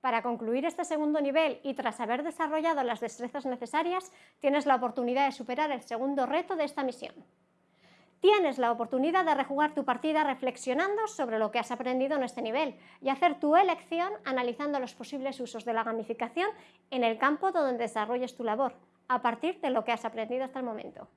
Para concluir este segundo nivel y tras haber desarrollado las destrezas necesarias, tienes la oportunidad de superar el segundo reto de esta misión. Tienes la oportunidad de rejugar tu partida reflexionando sobre lo que has aprendido en este nivel y hacer tu elección analizando los posibles usos de la gamificación en el campo donde desarrolles tu labor, a partir de lo que has aprendido hasta el momento.